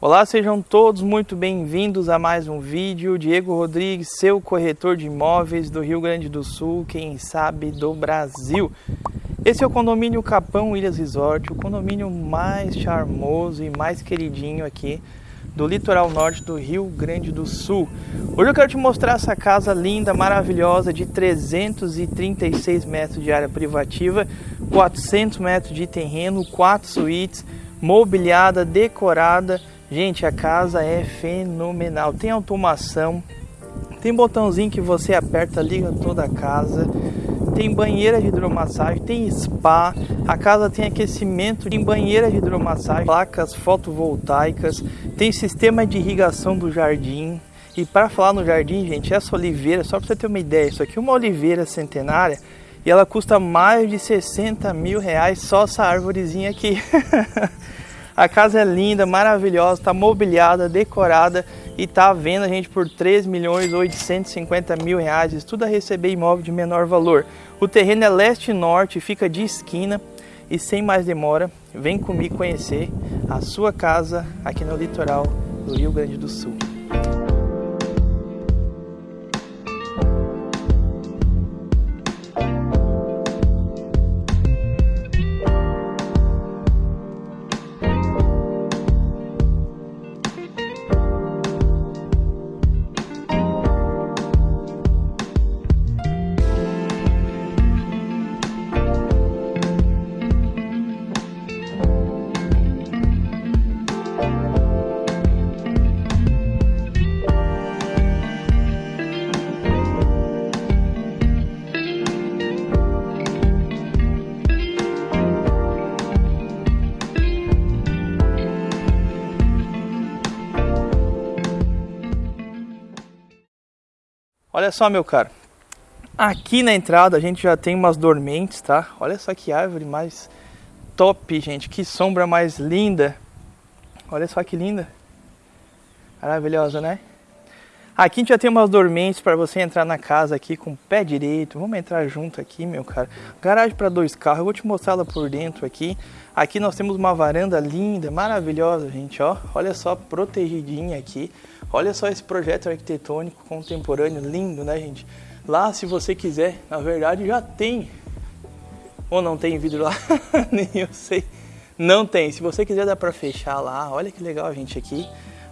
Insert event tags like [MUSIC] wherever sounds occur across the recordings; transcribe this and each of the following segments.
Olá, sejam todos muito bem-vindos a mais um vídeo. Diego Rodrigues, seu corretor de imóveis do Rio Grande do Sul, quem sabe do Brasil. Esse é o condomínio Capão Ilhas Resort, o condomínio mais charmoso e mais queridinho aqui do litoral norte do Rio Grande do Sul. Hoje eu quero te mostrar essa casa linda, maravilhosa, de 336 metros de área privativa, 400 metros de terreno, 4 suítes, mobiliada, decorada Gente, a casa é fenomenal. Tem automação, tem botãozinho que você aperta, liga toda a casa. Tem banheira de hidromassagem, tem spa, a casa tem aquecimento, tem banheira de hidromassagem, placas fotovoltaicas, tem sistema de irrigação do jardim. E para falar no jardim, gente, essa oliveira, só para você ter uma ideia, isso aqui é uma oliveira centenária e ela custa mais de 60 mil reais só essa árvorezinha aqui. [LAUGHS] A casa é linda, maravilhosa, está mobiliada, decorada e está à venda, gente, por 3 milhões 850 mil reais. Tudo a receber imóvel de menor valor. O terreno é leste e norte, fica de esquina. E sem mais demora, vem comigo conhecer a sua casa aqui no litoral do Rio Grande do Sul. Olha só, meu caro. Aqui na entrada a gente já tem umas dormentes, tá? Olha só que árvore mais top, gente. Que sombra mais linda. Olha só que linda. Maravilhosa, né? Aqui a gente já tem umas dormentes para você entrar na casa aqui com o pé direito. Vamos entrar junto aqui, meu cara. Garagem para dois carros. Eu vou te mostrar ela por dentro aqui. Aqui nós temos uma varanda linda, maravilhosa, gente, ó. Olha só, protegidinha aqui. Olha só esse projeto arquitetônico contemporâneo, lindo, né, gente? Lá, se você quiser, na verdade já tem. Ou não tem vidro lá? [LAUGHS] Nem eu sei. Não tem. Se você quiser, dá para fechar lá. Olha que legal, gente, aqui.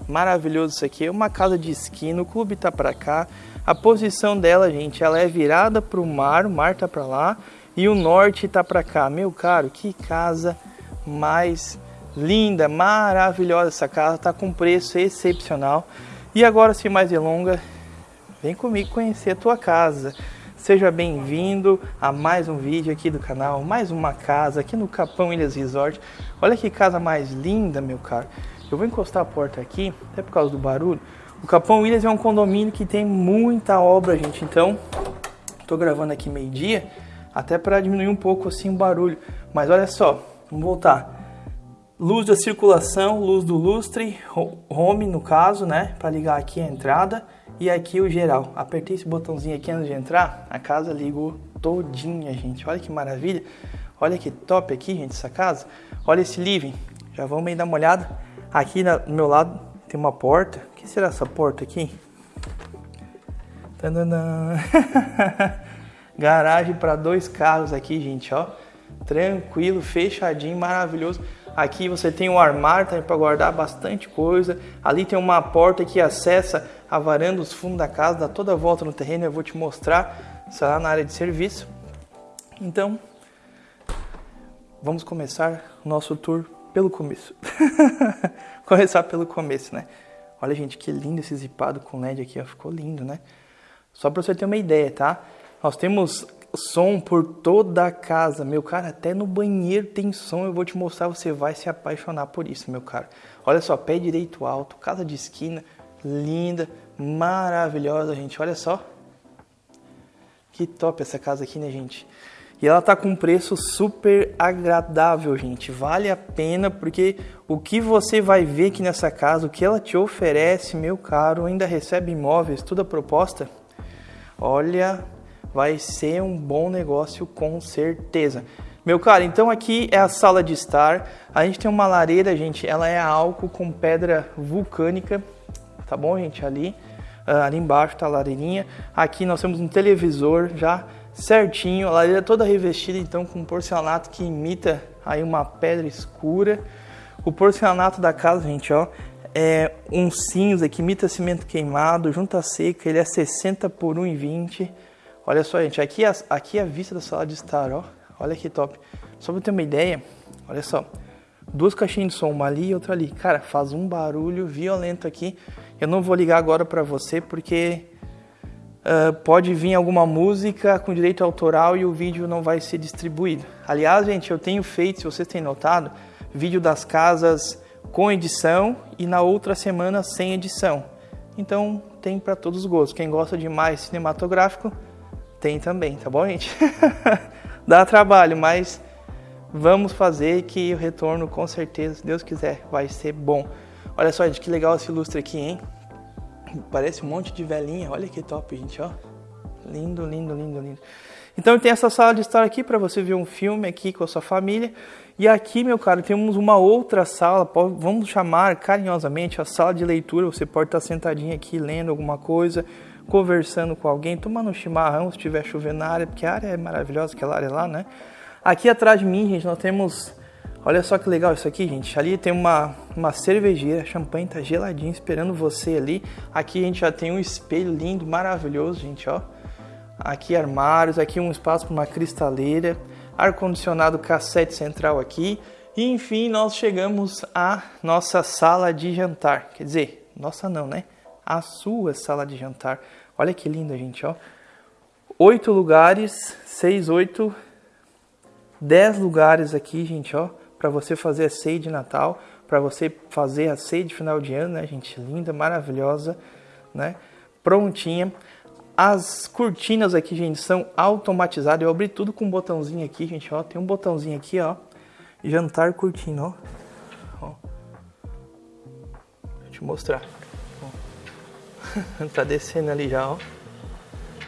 Maravilhoso isso aqui. É uma casa de esquina. O clube tá para cá. A posição dela, gente, ela é virada para o mar. O mar tá para lá. E o norte tá para cá. Meu caro, que casa mais linda, maravilhosa essa casa, tá com preço excepcional. E agora, sem mais delongas, vem comigo conhecer a tua casa. Seja bem-vindo a mais um vídeo aqui do canal, mais uma casa aqui no Capão Ilhas Resort. Olha que casa mais linda, meu caro. Eu vou encostar a porta aqui, até por causa do barulho. O Capão Ilhas é um condomínio que tem muita obra, gente. Então, tô gravando aqui meio-dia, até para diminuir um pouco assim o barulho. Mas olha só, vamos voltar luz da circulação, luz do lustre, home no caso, né, para ligar aqui a entrada e aqui o geral. Apertei esse botãozinho aqui antes de entrar, a casa ligou todinha, gente. Olha que maravilha. Olha que top aqui, gente, essa casa. Olha esse living. Já vamos aí dar uma olhada. Aqui no meu lado tem uma porta. O que será essa porta aqui? [LAUGHS] Garagem para dois carros aqui, gente, ó. Tranquilo, fechadinho, maravilhoso. Aqui você tem um armário tá, para guardar bastante coisa. Ali tem uma porta que acessa a varanda, os fundos da casa, dá toda a volta no terreno. Eu vou te mostrar, será na área de serviço. Então, vamos começar o nosso tour pelo começo. [LAUGHS] começar pelo começo, né? Olha, gente, que lindo esse zipado com LED aqui, ó. ficou lindo, né? Só para você ter uma ideia, tá? Nós temos som por toda a casa, meu cara, até no banheiro tem som, eu vou te mostrar, você vai se apaixonar por isso, meu cara. Olha só, pé direito alto, casa de esquina, linda, maravilhosa, gente, olha só. Que top essa casa aqui, né, gente? E ela tá com um preço super agradável, gente. Vale a pena porque o que você vai ver aqui nessa casa, o que ela te oferece, meu caro, ainda recebe imóveis, toda proposta. Olha, vai ser um bom negócio com certeza. Meu cara, então aqui é a sala de estar. A gente tem uma lareira, gente, ela é álcool com pedra vulcânica, tá bom, gente? Ali, uh, ali embaixo tá a lareirinha. Aqui nós temos um televisor já certinho, a lareira toda revestida, então com porcelanato que imita aí uma pedra escura. O porcelanato da casa, gente, ó, é um cinza que imita cimento queimado, junta seca, ele é 60 por 1,20. Olha só, gente, aqui, aqui é a vista da sala de estar, ó. Olha que top. Só pra ter uma ideia, olha só. Duas caixinhas de som, uma ali e outra ali. Cara, faz um barulho violento aqui. Eu não vou ligar agora pra você porque uh, pode vir alguma música com direito autoral e o vídeo não vai ser distribuído. Aliás, gente, eu tenho feito, se vocês têm notado, vídeo das casas com edição e na outra semana sem edição. Então tem para todos os gostos. Quem gosta de mais cinematográfico tem também, tá bom, gente? [LAUGHS] Dá trabalho, mas vamos fazer que o retorno com certeza, se Deus quiser, vai ser bom. Olha só, gente, que legal esse lustre aqui, hein? Parece um monte de velhinha. Olha que top, gente, ó. Lindo, lindo, lindo, lindo. Então tem essa sala de estar aqui para você ver um filme aqui com a sua família. E aqui, meu caro, temos uma outra sala, vamos chamar carinhosamente a sala de leitura. Você pode estar sentadinho aqui lendo alguma coisa, conversando com alguém, tomando um chimarrão se estiver chovendo na área, porque a área é maravilhosa, aquela área lá, né? Aqui atrás de mim, gente, nós temos Olha só que legal isso aqui, gente. Ali tem uma, uma cervejeira, champanhe tá geladinho esperando você ali. Aqui a gente já tem um espelho lindo, maravilhoso, gente, ó. Aqui armários, aqui um espaço para uma cristaleira, ar-condicionado cassete central aqui. E enfim, nós chegamos à nossa sala de jantar. Quer dizer, nossa não, né? A sua sala de jantar. Olha que linda, gente, ó. Oito lugares, seis, oito, dez lugares aqui, gente, ó para você fazer a ceia de Natal, para você fazer a ceia de final de ano, né, gente? Linda, maravilhosa, né? Prontinha. As cortinas aqui, gente, são automatizadas. Eu abri tudo com um botãozinho aqui, gente, ó. Tem um botãozinho aqui, ó. Jantar cortina, ó. ó. Eu te mostrar. [LAUGHS] Tá descendo ali já, ó.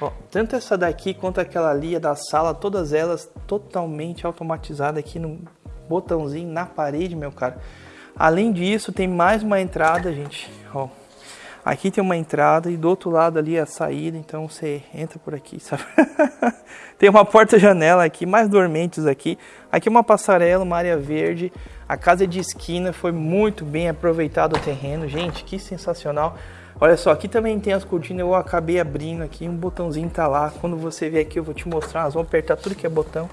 ó. Tanto essa daqui quanto aquela ali é da sala, todas elas totalmente automatizadas aqui no botãozinho na parede, meu cara. Além disso, tem mais uma entrada, gente. Ó, aqui tem uma entrada e do outro lado ali a saída, então você entra por aqui, [LAUGHS] sabe? tem uma porta-janela aqui, mais dormentes aqui. Aqui uma passarela, uma área verde. A casa de esquina foi muito bem aproveitado o terreno, gente, que sensacional. Olha só, aqui também tem as cortinas, eu acabei abrindo aqui, um botãozinho tá lá. Quando você vier aqui eu vou te mostrar, nós vamos apertar tudo que é botão.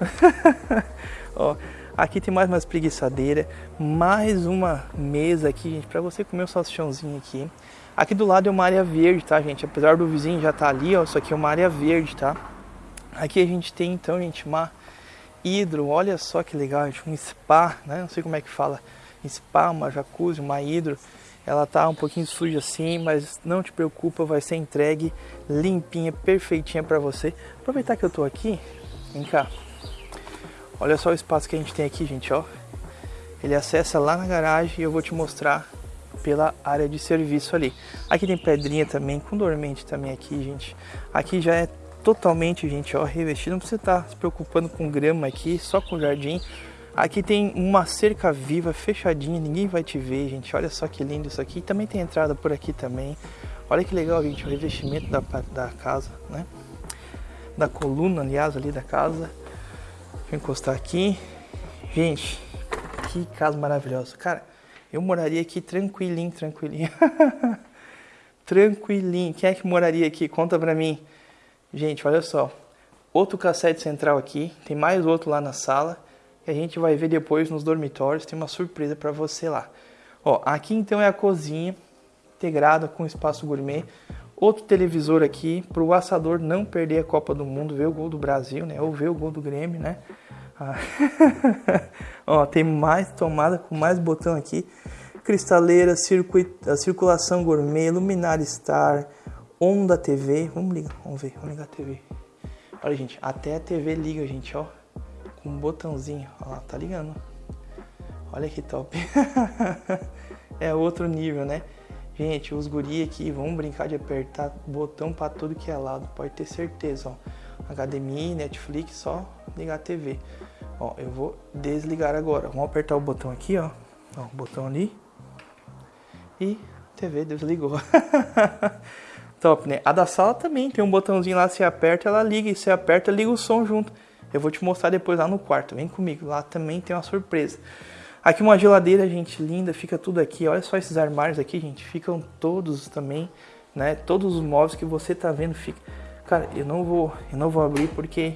[LAUGHS] Ó, Aqui tem mais uma espreguiçadeira, mais uma mesa aqui, gente, para você comer o um salsichãozinho aqui. Aqui do lado é uma área verde, tá, gente? Apesar do vizinho já tá ali, ó, isso aqui é uma área verde, tá? Aqui a gente tem, então, gente, uma hidro, olha só que legal, gente, um spa, né? Não sei como é que fala, spa, uma jacuzzi, uma hidro. Ela tá um pouquinho suja assim, mas não te preocupa, vai ser entregue limpinha, perfeitinha para você. Aproveitar que eu tô aqui, vem cá. Olha só o espaço que a gente tem aqui, gente, ó. Ele acessa lá na garagem e eu vou te mostrar pela área de serviço ali. Aqui tem pedrinha também, com dormente também aqui, gente. Aqui já é totalmente, gente, ó, revestido. Não precisa estar se preocupando com grama aqui, só com jardim. Aqui tem uma cerca viva, fechadinha, ninguém vai te ver, gente. Olha só que lindo isso aqui. Também tem entrada por aqui também. Olha que legal, gente, o revestimento da, da casa, né? Da coluna, aliás, ali da casa. Eu encostar aqui. Gente, que casa maravilhosa. Cara, eu moraria aqui tranquilinho, tranquilinho. [LAUGHS] tranquilinho. Quem é que moraria aqui? Conta pra mim. Gente, olha só. Outro cassete central aqui. Tem mais outro lá na sala. E a gente vai ver depois nos dormitórios. Tem uma surpresa para você lá. Ó, aqui então é a cozinha integrada com espaço gourmet. Outro televisor aqui para o assador não perder a Copa do Mundo, ver o gol do Brasil, né? Ou ver o gol do Grêmio, né? Ah. [LAUGHS] Ó, tem mais tomada com mais botão aqui. Cristaleira, circuito, a circulação gourmet, luminária star, onda TV. Vamos ligar, vamos ver, vamos ligar a TV. Olha, gente, até a TV liga, gente, ó. Com um botãozinho. Ó lá, tá ligando. Olha que top. [LAUGHS] é outro nível, né? Gente, os guri aqui vão brincar de apertar botão para tudo que é lado, pode ter certeza, ó. HDMI, Netflix, só ligar a TV. Ó, eu vou desligar agora. Vamos apertar o botão aqui, ó. Ó, o botão ali. E TV desligou. [LAUGHS] Top, né? A da sala também tem um botãozinho lá, você aperta, ela liga. E você aperta, liga o som junto. Eu vou te mostrar depois lá no quarto. Vem comigo, lá também tem uma surpresa. Aqui uma geladeira, gente, linda, fica tudo aqui. Olha só esses armários aqui, gente, ficam todos também, né? Todos os móveis que você tá vendo fica. Cara, eu não vou, eu não vou abrir porque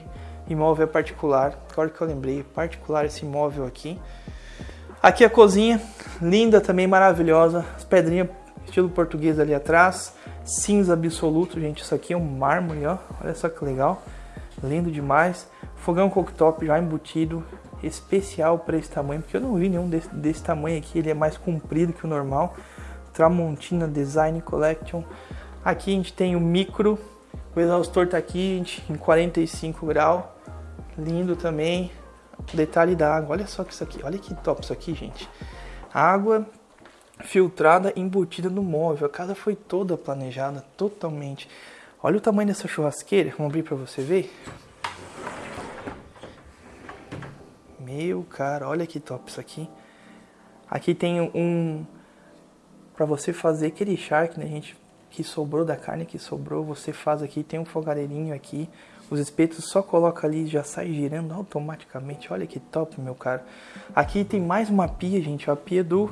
imóvel é particular. Agora que eu lembrei, particular esse imóvel aqui. Aqui a cozinha, linda também, maravilhosa. As pedrinhas estilo português ali atrás. Cinza absoluto, gente. Isso aqui é um mármore, ó. Olha só que legal. Lindo demais. Fogão cooktop já embutido especial para esse tamanho, porque eu não vi nenhum desse, desse tamanho aqui, ele é mais comprido que o normal. Tramontina Design Collection. Aqui a gente tem o micro, o exaustor tá aqui gente, em 45 graus, lindo também. Detalhe da água, olha só que isso aqui, olha que top isso aqui, gente. Água filtrada embutida no móvel, a casa foi toda planejada, totalmente. Olha o tamanho dessa churrasqueira, vamos abrir para você ver. Meu cara, olha que top isso aqui. Aqui tem um para você fazer aquele charque, né, gente, que sobrou da carne que sobrou, você faz aqui, tem um fogareirinho aqui. Os espetos só coloca ali e já sai girando automaticamente. Olha que top, meu cara. Aqui tem mais uma pia, gente, a pia do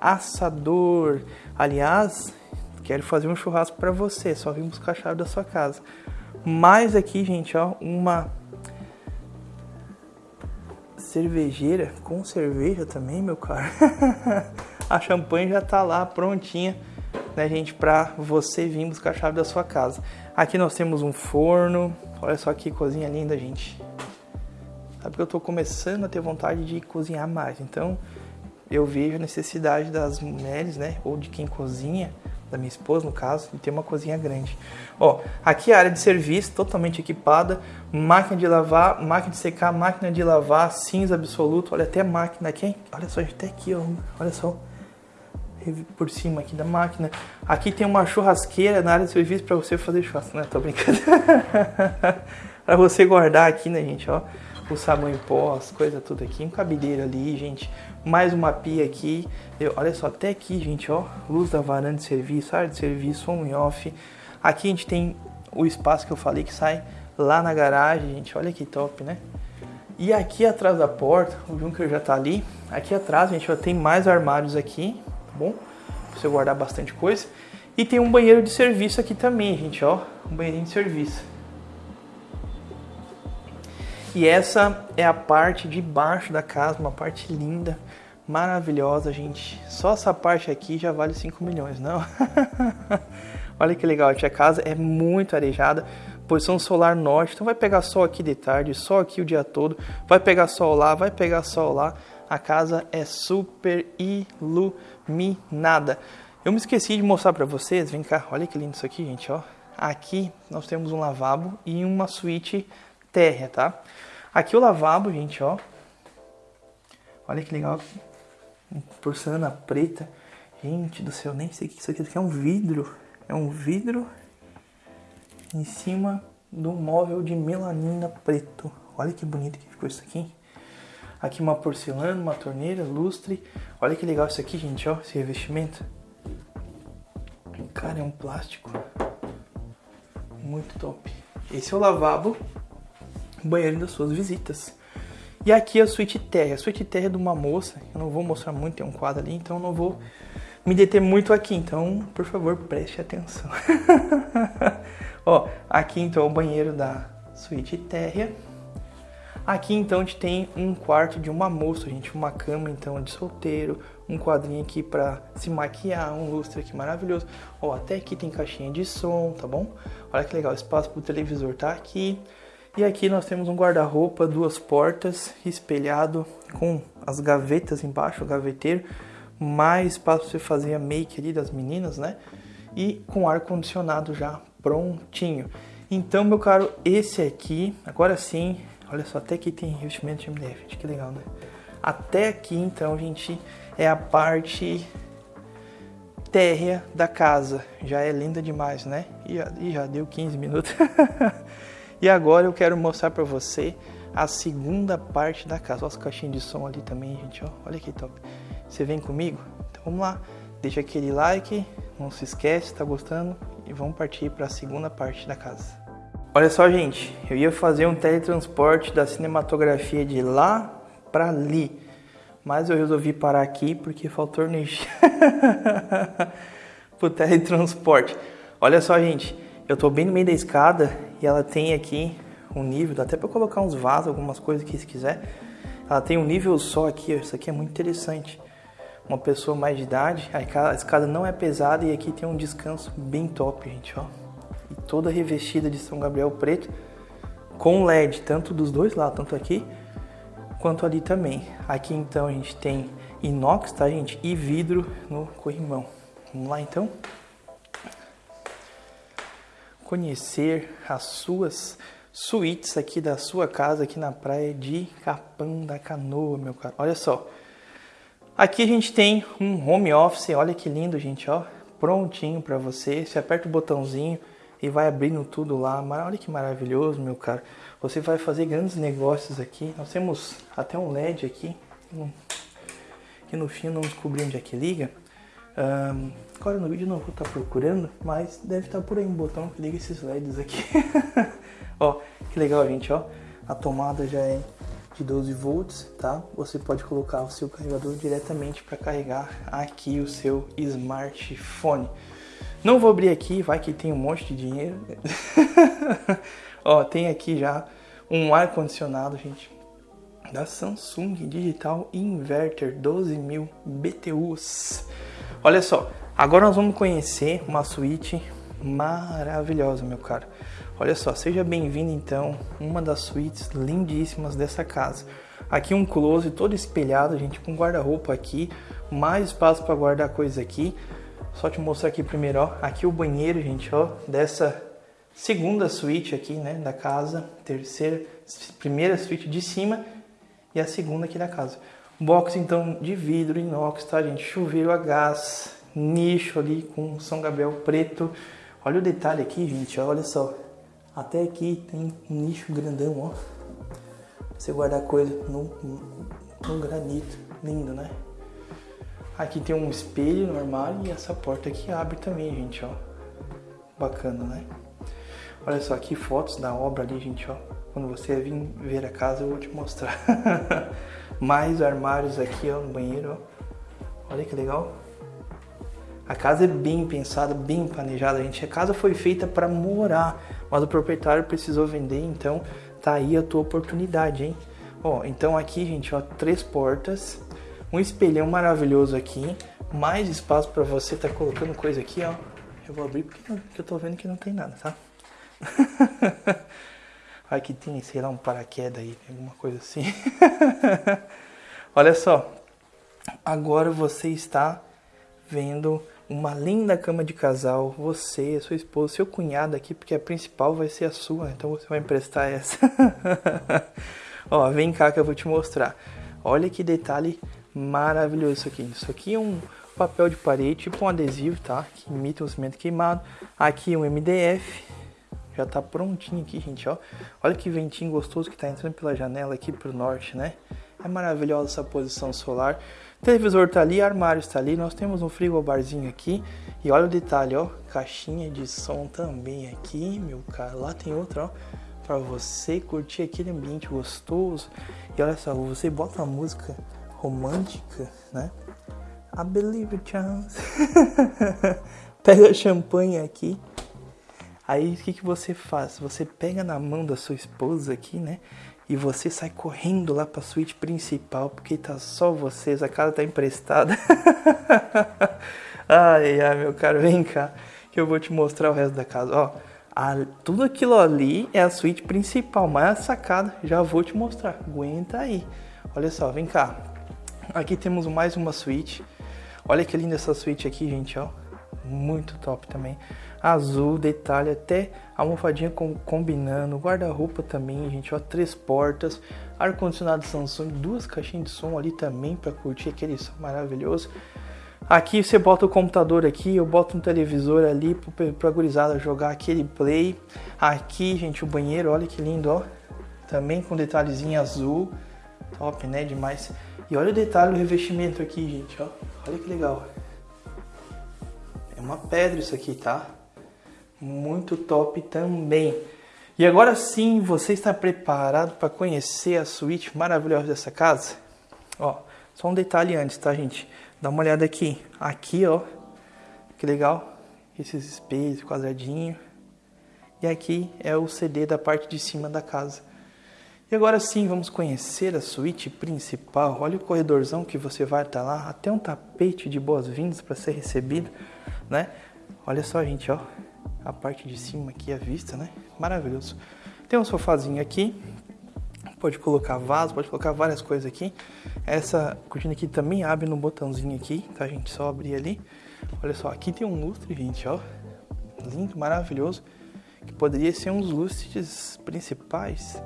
assador. Aliás, quero fazer um churrasco para você, só vim buscar a chave da sua casa. Mais aqui, gente, ó, uma cervejeira com cerveja também, meu cara. [LAUGHS] a champanhe já tá lá prontinha, né, gente, para você vir buscar a chave da sua casa. Aqui nós temos um forno. Olha só que cozinha linda, gente. Sabe que eu tô começando a ter vontade de cozinhar mais. Então, eu vejo a necessidade das mulheres, né, ou de quem cozinha, da minha esposa no caso, de ter uma cozinha grande. Ó, aqui a área de serviço totalmente equipada, máquina de lavar, máquina de secar, máquina de lavar, cinza absoluto, olha até máquina aqui, olha só, até aqui, ó, olha só, por cima aqui da máquina. Aqui tem uma churrasqueira na área de serviço para você fazer churrasco, né? Tô brincando. [LAUGHS] para você guardar aqui, né, gente, ó o sabão em pó, as coisas tudo aqui, um cabideiro ali, gente, mais uma pia aqui, eu, olha só, até aqui, gente, ó, luz da varanda de serviço, área de serviço, on e off, aqui a gente tem o espaço que eu falei que sai lá na garagem, gente, olha que top, né? E aqui atrás da porta, o Junker já tá ali, aqui atrás, gente, já tem mais armários aqui, tá bom? Pra você guardar bastante coisa. E tem um banheiro de serviço aqui também, gente, ó, um banheirinho de serviço. E essa é a parte de baixo da casa, uma parte linda, maravilhosa, gente. Só essa parte aqui já vale 5 milhões, não? [LAUGHS] Olha que legal, a casa é muito arejada, posição solar norte, então vai pegar sol aqui de tarde, sol aqui o dia todo, vai pegar sol lá, vai pegar sol lá. A casa é super iluminada. Eu me esqueci de mostrar para vocês, vem cá, olha que lindo isso aqui, gente, ó. Aqui nós temos um lavabo e uma suíte térrea, tá? Aqui o lavabo, gente, ó. Olha que legal. Porcelana preta. Gente do céu, nem sei o que isso aqui. Isso aqui é um vidro. É um vidro em cima do móvel de melanina preto. Olha que bonito que ficou isso aqui. Aqui uma porcelana, uma torneira, lustre. Olha que legal isso aqui, gente, ó. Esse revestimento. Cara, é um plástico. Muito top. Esse é o lavabo banheiro das suas visitas. E aqui a suíte terra. A suíte terra é de uma moça, eu não vou mostrar muito, tem um quadro ali, então não vou me deter muito aqui. Então, por favor, preste atenção. [LAUGHS] Ó, aqui então é o banheiro da suíte terra. Aqui então a gente tem um quarto de uma moça, gente, uma cama então de solteiro, um quadrinho aqui para se maquiar, um lustre aqui maravilhoso. Ó, até aqui tem caixinha de som, tá bom? Olha que legal, espaço pro televisor tá aqui. E aqui nós temos um guarda-roupa, duas portas, espelhado com as gavetas embaixo, o gaveteiro, mais espaço para você fazer a make ali das meninas, né? E com ar condicionado já prontinho. Então, meu caro, esse aqui, agora sim, olha só, até aqui tem revestimento de MDF, que legal, né? Até aqui, então, gente, é a parte térrea da casa. Já é linda demais, né? E já, e já deu 15 minutos. [LAUGHS] E agora eu quero mostrar para você a segunda parte da casa. Olha as caixinhas de som ali também, gente, ó. Olha que top. Você vem comigo? Então vamos lá. Deixa aquele like, não se esquece, tá gostando? E vamos partir para a segunda parte da casa. Olha só, gente, eu ia fazer um teletransporte da cinematografia de lá para ali, mas eu resolvi parar aqui porque faltou energia [LAUGHS] pro teletransporte. Olha só, gente, eu tô bem no meio da escada e ela tem aqui um nível, dá até para colocar uns vasos, algumas coisas aqui se quiser. Ela tem um nível só aqui, ó, isso aqui é muito interessante. Uma pessoa mais de idade, a escada não é pesada e aqui tem um descanso bem top, gente, ó e toda revestida de São Gabriel preto com LED, tanto dos dois lados, tanto aqui quanto ali também. Aqui então a gente tem inox, tá gente? E vidro no corrimão. Vamos lá então? Conhecer as suas suítes aqui da sua casa aqui na praia de Capão da Canoa, meu caro. Olha só. Aqui a gente tem um home office, olha que lindo, gente, ó. Prontinho para você. Você aperta o botãozinho, e vai abrindo tudo lá. Olha que maravilhoso, meu caro. Você vai fazer grandes negócios aqui. Nós temos até um LED aqui, que no fim não descobri onde é que liga. Um, agora no vídeo não vou estar procurando, mas deve estar por aí um botão que liga esses LEDs aqui. [LAUGHS] ó, que legal, gente, ó. A tomada já é de 12 volts, tá? Você pode colocar o seu carregador diretamente para carregar aqui o seu smartphone. Não vou abrir aqui, vai que tem um monte de dinheiro. [LAUGHS] Ó, tem aqui já um ar condicionado, gente, da Samsung Digital Inverter 12.000 BTUs. Olha só, agora nós vamos conhecer uma suíte maravilhosa, meu caro. Olha só, seja bem-vindo então, uma das suítes lindíssimas dessa casa. Aqui um closet todo espelhado, gente, com guarda-roupa aqui, mais espaço para guardar coisa aqui. Só te mostrar aqui primeiro, ó. Aqui o banheiro, gente, ó, dessa segunda suíte aqui, né, da casa, terceira, primeira suíte de cima e a segunda aqui da casa. Box então de vidro inox, tá, gente? Chuveiro a gás, nicho ali com São Gabriel preto. Olha o detalhe aqui, gente, olha só. Até aqui tem um nicho grandão, ó. Pra você guardar coisa no, no granito. Lindo, né? Aqui tem um espelho no armário e essa porta aqui abre também, gente, ó. Bacana, né? Olha só aqui fotos da obra ali, gente, ó. Quando você vir ver a casa, eu vou te mostrar. [LAUGHS] Mais armários aqui, ó, no banheiro, ó. Olha que legal. A casa é bem pensada, bem planejada, gente. A casa foi feita para morar, mas o proprietário precisou vender, então tá aí a tua oportunidade, hein? Ó, então aqui, gente, ó, três portas um espelhão maravilhoso aqui, mais espaço para você tá colocando coisa aqui, ó. Eu vou abrir porque, eu tô vendo que não tem nada, tá? [LAUGHS] Aqui tem, sei lá, um paraquedas aí, alguma coisa assim. [LAUGHS] Olha só, agora você está vendo uma linda cama de casal, você, sua esposa, seu cunhado aqui, porque a principal vai ser a sua, então você vai emprestar essa. [LAUGHS] Ó, vem cá que eu vou te mostrar. Olha que detalhe Maravilhoso isso aqui. Isso aqui é um papel de parede, tipo um adesivo, tá? Que imita o cimento queimado. Aqui um MDF. Já tá prontinho aqui, gente, ó. Olha que ventinho gostoso que tá entrando pela janela aqui pro norte, né? É maravilhosa essa posição solar. televisor tá ali, armário está ali. Nós temos um frigobarzinho aqui. E olha o detalhe, ó. Caixinha de som também aqui, meu cara. Lá tem outra, ó. Pra você curtir aquele ambiente gostoso. E olha só, você bota a música romântica, né? I believe it chance. [LAUGHS] pega champanhe aqui. Aí o que, que você faz? Você pega na mão da sua esposa aqui, né? E você sai correndo lá pra suíte principal, porque tá só vocês, a casa tá emprestada. [LAUGHS] ai, ai, meu caro, vem cá, que eu vou te mostrar o resto da casa. Ó, a, tudo aquilo ali é a suíte principal, mas a sacada já vou te mostrar. Aguenta aí. Olha só, vem cá. Aqui temos mais uma suíte. Olha que linda essa suíte aqui, gente, ó. Muito top também. Azul, detalhe, até a almofadinha com, combinando. Guarda-roupa também, gente, ó. Três portas. Ar-condicionado Samsung, duas caixinhas de som ali também para curtir aquele som maravilhoso. Aqui você bota o computador aqui, eu boto um televisor ali para gurizada jogar aquele play. Aqui, gente, o banheiro, olha que lindo, ó também com detalhezinho azul. Top, né? Demais. E olha o detalhe do revestimento aqui, gente, ó. Olha que legal. É uma pedra isso aqui, tá? Muito top também. E agora sim, você está preparado para conhecer a suíte maravilhosa dessa casa? Ó, só um detalhe antes, tá, gente? Dá uma olhada aqui. Aqui, ó. Que legal. Esses espelhos, quadradinho. E aqui é o CD da parte de cima da casa. E agora sim, vamos conhecer a suíte principal. Olha o corredorzão que você vai estar lá. Até um tapete de boas-vindas para ser recebido, né? Olha só, gente, ó a parte de cima aqui, a vista, né? Maravilhoso. Tem um sofazinho aqui, pode colocar vaso, pode colocar várias coisas aqui. Essa cortina aqui também abre no botãozinho aqui, tá, gente? Só abrir ali. Olha só, aqui tem um lustre, gente, ó. Lindo, maravilhoso. Que poderia ser um dos lustres principais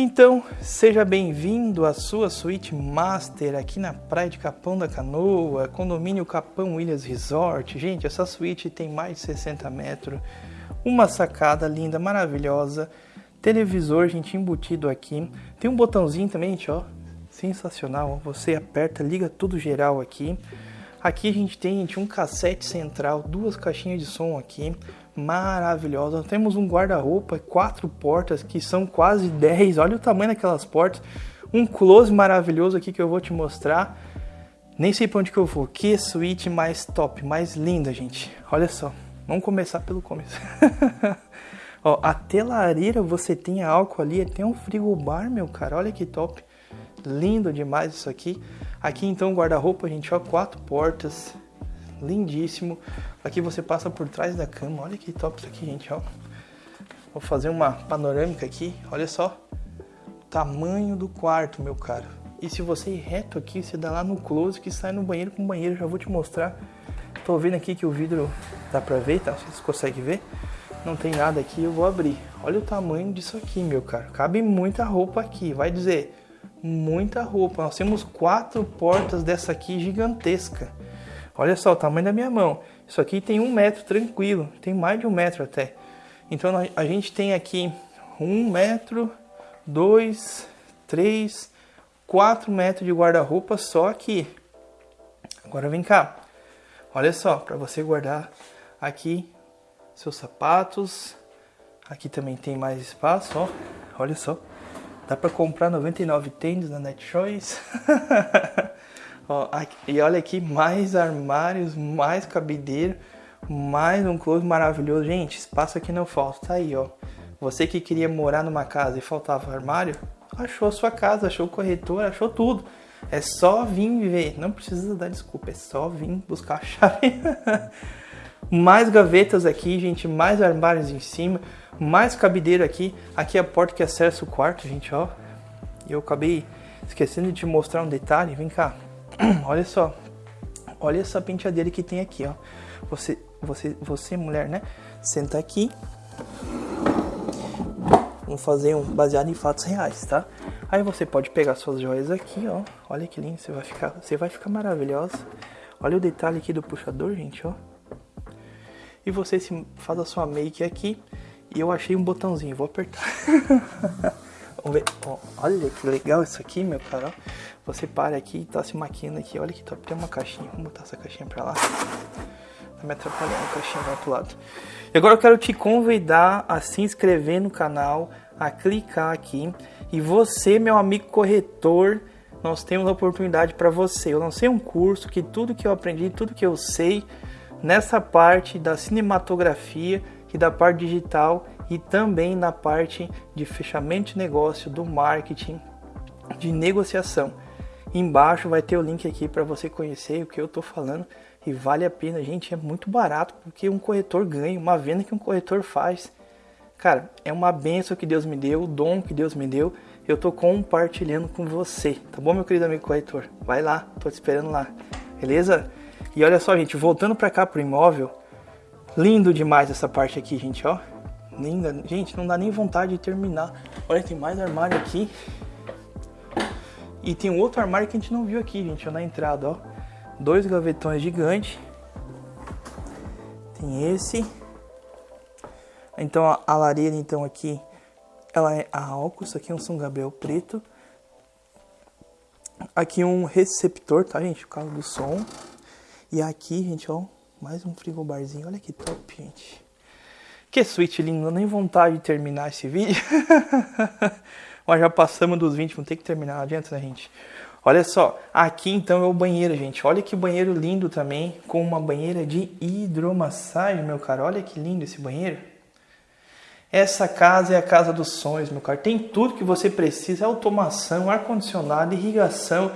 então, seja bem-vindo à sua suíte master aqui na praia de Capão da Canoa, condomínio Capão Williams Resort. Gente, essa suíte tem mais de 60 metros, uma sacada linda, maravilhosa, televisor, gente, embutido aqui. Tem um botãozinho também, gente, ó, sensacional. Você aperta, liga tudo geral aqui. Aqui a gente tem gente, um cassete central, duas caixinhas de som aqui, maravilhosa. Temos um guarda-roupa, quatro portas que são quase 10. Olha o tamanho daquelas portas. Um close maravilhoso aqui que eu vou te mostrar. Nem sei para onde que eu vou. Que suíte mais top, mais linda, gente. Olha só. Vamos começar pelo começo. [LAUGHS] Ó, a telareira você tem álcool ali, tem um frigobar, meu cara. Olha que top. Lindo demais isso aqui. Aqui então guarda-roupa, gente, ó, quatro portas lindíssimo. Aqui você passa por trás da cama, olha que top isso aqui, gente, ó. Vou fazer uma panorâmica aqui, olha só. O tamanho do quarto, meu caro. E se você ir reto aqui, você dá lá no close que sai no banheiro com banheiro, já vou te mostrar. Tô vendo aqui que o vidro dá pra ver, tá? Vocês conseguem ver? Não tem nada aqui, eu vou abrir. Olha o tamanho disso aqui, meu caro. Cabe muita roupa aqui, vai dizer, muita roupa. Nós temos quatro portas dessa aqui gigantesca. Olha só o tamanho da minha mão. Isso aqui tem um metro tranquilo, tem mais de um metro até. Então a gente tem aqui um metro, dois, três, quatro metros de guarda-roupa só aqui. Agora vem cá. Olha só, para você guardar aqui seus sapatos. Aqui também tem mais espaço, ó. Olha só. Dá para comprar 99 tênis na NetChoice. [LAUGHS] Ó, aqui, e olha aqui, mais armários, mais cabideiro, mais um close maravilhoso. Gente, espaço aqui não falta, tá aí, ó. Você que queria morar numa casa e faltava armário, achou a sua casa, achou o corretor, achou tudo. É só vir viver, não precisa dar desculpa, é só vir buscar a chave. [LAUGHS] mais gavetas aqui, gente, mais armários em cima, mais cabideiro aqui. Aqui é a porta que acessa o quarto, gente, ó. E eu acabei esquecendo de te mostrar um detalhe, vem cá. [CLEARS THROAT] olha só. Olha essa penteadeira que tem aqui, ó. Você, você, você mulher, né? Senta aqui. Vamos fazer um baseado em fatos reais, tá? Aí você pode pegar suas joias aqui, ó. Olha que lindo, você vai ficar, você vai ficar maravilhosa. Olha o detalhe aqui do puxador, gente, ó. E você se faz a sua make aqui. E eu achei um botãozinho, vou apertar. [LAUGHS] Vamos ver. olha que legal isso aqui, meu cara. Você para aqui e tá se maquiando aqui. Olha que top. Tem uma caixinha. Vamos botar essa caixinha pra lá. Tá me atrapalhando a caixinha do outro lado. E agora eu quero te convidar a se inscrever no canal, a clicar aqui. E você, meu amigo corretor, nós temos a oportunidade para você. Eu lancei um curso que tudo que eu aprendi, tudo que eu sei nessa parte da cinematografia e da parte digital e também na parte de fechamento de negócio, do marketing, de negociação. Embaixo vai ter o link aqui para você conhecer o que eu estou falando e vale a pena, gente, é muito barato porque um corretor ganha, uma venda que um corretor faz. Cara, é uma benção que Deus me deu, o dom que Deus me deu, eu tô compartilhando com você, tá bom, meu querido amigo corretor? Vai lá, tô te esperando lá, beleza? E olha só, gente, voltando para cá pro imóvel, lindo demais essa parte aqui, gente, ó. Linda. Gente, não dá nem vontade de terminar. Olha, tem mais armário aqui. E tem um outro armário que a gente não viu aqui, gente, ó, na entrada, ó. Dois gavetões gigantes. Tem esse. Então a, a lareira, então, aqui, ela é a álcool, isso aqui é um São Gabriel preto. Aqui um receptor, tá, gente? Por causa do som. E aqui, gente, ó, mais um frigobarzinho. Olha que top, gente. Que suíte lindo, não nem vontade de terminar esse vídeo. [LAUGHS] Mas já passamos dos 20, vamos ter que terminar, não adianta, né, gente? Olha só, aqui então é o banheiro, gente. Olha que banheiro lindo também, com uma banheira de hidromassagem, meu caro. Olha que lindo esse banheiro. Essa casa é a casa dos sonhos, meu caro. Tem tudo que você precisa: automação, ar-condicionado, irrigação,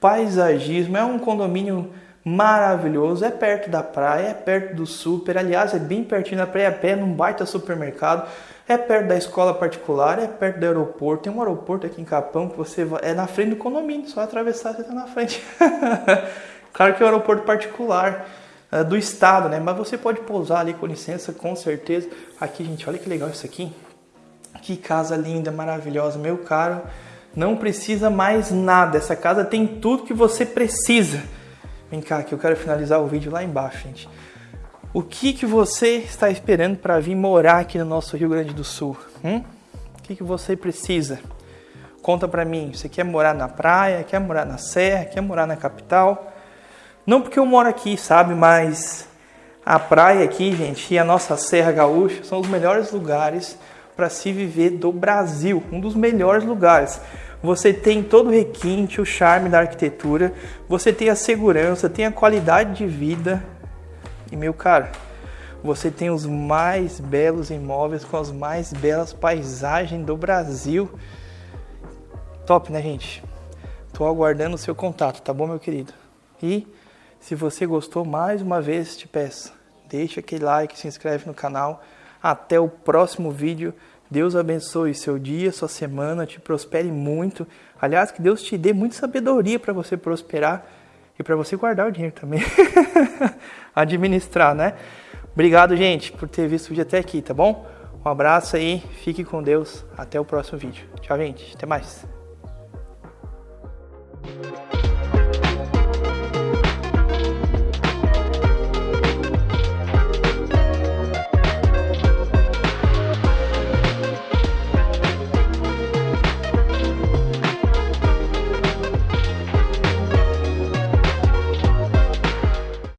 paisagismo. É um condomínio maravilhoso. É perto da praia, é perto do super. Aliás, é bem pertinho da praia, a pé, num baita supermercado. É perto da escola particular, é perto do aeroporto. Tem um aeroporto aqui em Capão que você é na frente do condomínio, só atravessar você tá na frente. [LAUGHS] claro que é um aeroporto particular é, do estado, né? Mas você pode pousar ali com licença, com certeza. Aqui, gente, olha que legal isso aqui. Que casa linda, maravilhosa, meu caro. Não precisa mais nada. Essa casa tem tudo que você precisa. Vem cá, que eu quero finalizar o vídeo lá embaixo, gente. O que, que você está esperando para vir morar aqui no nosso Rio Grande do Sul? Hum? O que, que você precisa? Conta para mim. Você quer morar na praia? Quer morar na serra? Quer morar na capital? Não porque eu moro aqui, sabe? Mas a praia aqui, gente, e a nossa Serra Gaúcha são os melhores lugares para se viver do Brasil. Um dos melhores lugares. Você tem todo o requinte, o charme da arquitetura, você tem a segurança, tem a qualidade de vida e meu caro, você tem os mais belos imóveis com as mais belas paisagens do Brasil. Top, né, gente? Tô aguardando o seu contato, tá bom, meu querido? E se você gostou, mais uma vez te peço, deixa aquele like, se inscreve no canal. Até o próximo vídeo. Deus abençoe seu dia, sua semana, te prospere muito. Aliás, que Deus te dê muita sabedoria para você prosperar e para você guardar o dinheiro também. [LAUGHS] Administrar, né? Obrigado, gente, por ter visto o vídeo até aqui, tá bom? Um abraço aí, fique com Deus, até o próximo vídeo. Tchau, gente, até mais.